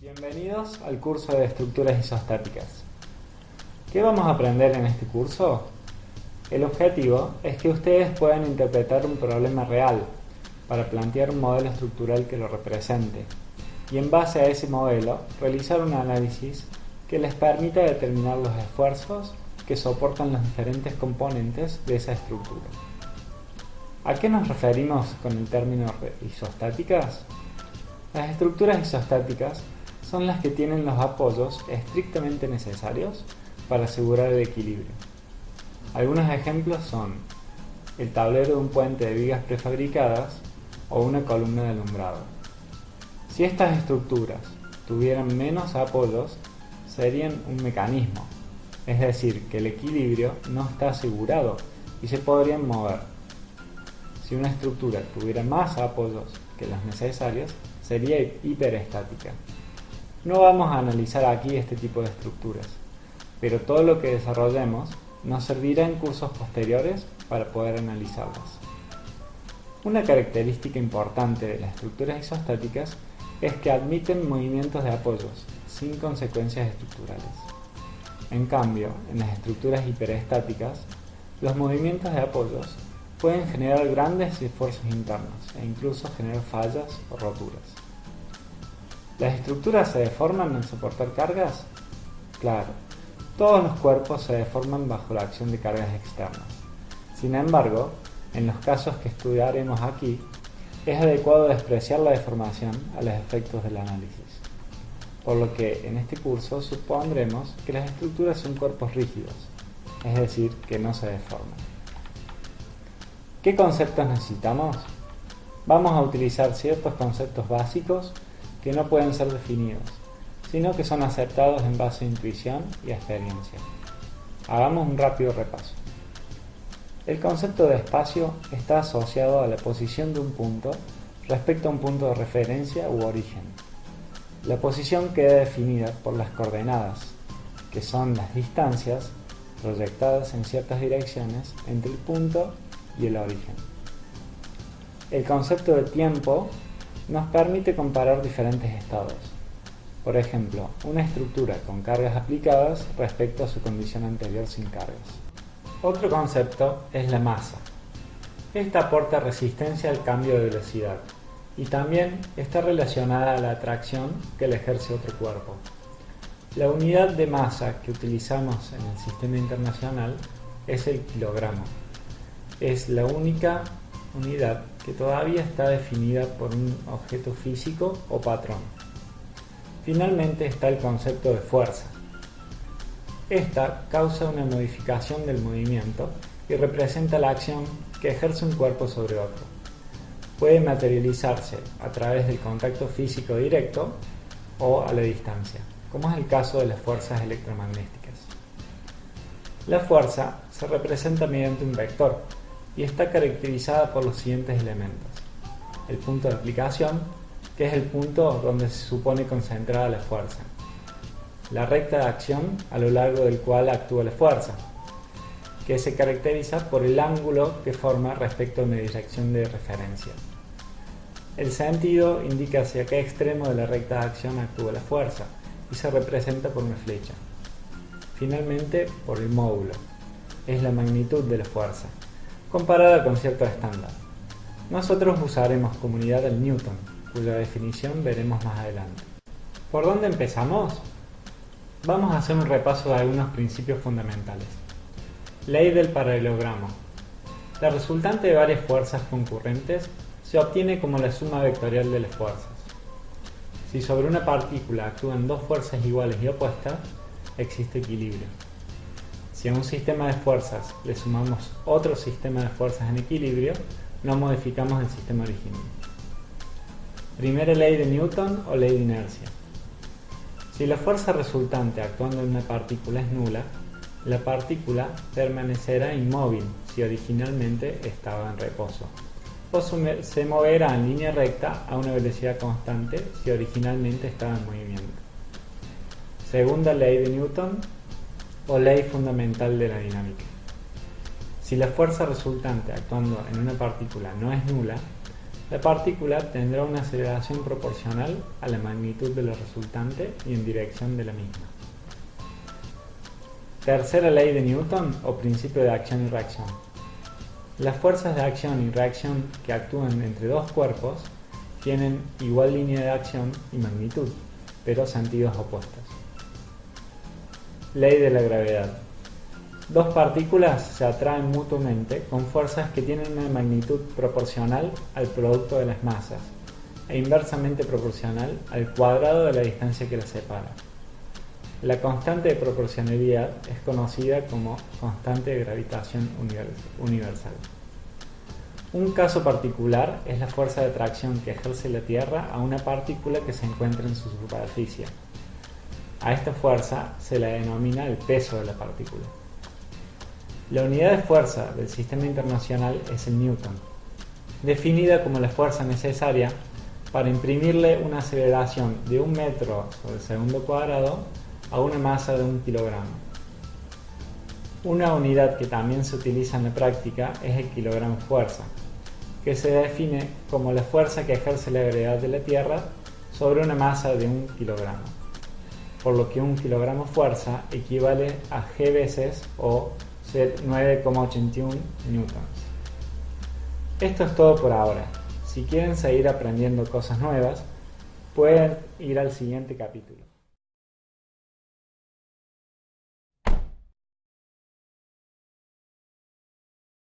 Bienvenidos al curso de estructuras isostáticas. ¿Qué vamos a aprender en este curso? El objetivo es que ustedes puedan interpretar un problema real para plantear un modelo estructural que lo represente y en base a ese modelo realizar un análisis que les permita determinar los esfuerzos que soportan los diferentes componentes de esa estructura. ¿A qué nos referimos con el término isostáticas? Las estructuras isostáticas son las que tienen los apoyos estrictamente necesarios para asegurar el equilibrio. Algunos ejemplos son el tablero de un puente de vigas prefabricadas o una columna de alumbrado. Si estas estructuras tuvieran menos apoyos, serían un mecanismo, es decir, que el equilibrio no está asegurado y se podrían mover. Si una estructura tuviera más apoyos que los necesarios, sería hiperestática. No vamos a analizar aquí este tipo de estructuras, pero todo lo que desarrollemos nos servirá en cursos posteriores para poder analizarlas. Una característica importante de las estructuras isostáticas es que admiten movimientos de apoyos sin consecuencias estructurales. En cambio, en las estructuras hiperestáticas, los movimientos de apoyos pueden generar grandes esfuerzos internos e incluso generar fallas o roturas. ¿Las estructuras se deforman al soportar cargas? Claro, todos los cuerpos se deforman bajo la acción de cargas externas. Sin embargo, en los casos que estudiaremos aquí, es adecuado despreciar la deformación a los efectos del análisis. Por lo que en este curso supondremos que las estructuras son cuerpos rígidos, es decir, que no se deforman. ¿Qué conceptos necesitamos? Vamos a utilizar ciertos conceptos básicos que no pueden ser definidos, sino que son aceptados en base a intuición y experiencia. Hagamos un rápido repaso. El concepto de espacio está asociado a la posición de un punto respecto a un punto de referencia u origen. La posición queda definida por las coordenadas, que son las distancias proyectadas en ciertas direcciones entre el punto y el origen. El concepto de tiempo nos permite comparar diferentes estados. Por ejemplo, una estructura con cargas aplicadas respecto a su condición anterior sin cargas. Otro concepto es la masa. Esta aporta resistencia al cambio de velocidad y también está relacionada a la atracción que le ejerce otro cuerpo. La unidad de masa que utilizamos en el sistema internacional es el kilogramo. Es la única unidad que todavía está definida por un objeto físico o patrón. Finalmente está el concepto de fuerza. Esta causa una modificación del movimiento y representa la acción que ejerce un cuerpo sobre otro. Puede materializarse a través del contacto físico directo o a la distancia, como es el caso de las fuerzas electromagnéticas. La fuerza se representa mediante un vector, y está caracterizada por los siguientes elementos. El punto de aplicación, que es el punto donde se supone concentrada la fuerza. La recta de acción a lo largo del cual actúa la fuerza, que se caracteriza por el ángulo que forma respecto a una dirección de referencia. El sentido indica hacia qué extremo de la recta de acción actúa la fuerza y se representa por una flecha. Finalmente, por el módulo, es la magnitud de la fuerza, comparada con cierto estándar. Nosotros usaremos comunidad del Newton, cuya definición veremos más adelante. ¿Por dónde empezamos? Vamos a hacer un repaso de algunos principios fundamentales. Ley del paralelogramo. La resultante de varias fuerzas concurrentes se obtiene como la suma vectorial de las fuerzas. Si sobre una partícula actúan dos fuerzas iguales y opuestas, existe equilibrio. Si a un sistema de fuerzas le sumamos otro sistema de fuerzas en equilibrio, no modificamos el sistema original. Primera ley de Newton o ley de inercia. Si la fuerza resultante actuando en una partícula es nula, la partícula permanecerá inmóvil si originalmente estaba en reposo, o se moverá en línea recta a una velocidad constante si originalmente estaba en movimiento. Segunda ley de Newton o ley fundamental de la dinámica. Si la fuerza resultante actuando en una partícula no es nula, La partícula tendrá una aceleración proporcional a la magnitud de la resultante y en dirección de la misma. Tercera ley de Newton o principio de acción y reacción. Las fuerzas de acción y reacción que actúan entre dos cuerpos tienen igual línea de acción y magnitud, pero sentidos opuestos. Ley de la gravedad. Dos partículas se atraen mutuamente con fuerzas que tienen una magnitud proporcional al producto de las masas e inversamente proporcional al cuadrado de la distancia que las separa. La constante de proporcionalidad es conocida como constante de gravitación universal. Un caso particular es la fuerza de atracción que ejerce la Tierra a una partícula que se encuentra en su superficie. A esta fuerza se la denomina el peso de la partícula. La unidad de fuerza del sistema internacional es el newton, definida como la fuerza necesaria para imprimirle una aceleración de un metro sobre segundo cuadrado a una masa de un kilogramo. Una unidad que también se utiliza en la práctica es el kilogramo fuerza, que se define como la fuerza que ejerce la gravedad de la Tierra sobre una masa de un kilogramo, por lo que un kilogramo fuerza equivale a g veces o 9,81 newtons. Esto es todo por ahora. Si quieren seguir aprendiendo cosas nuevas, pueden ir al siguiente capítulo.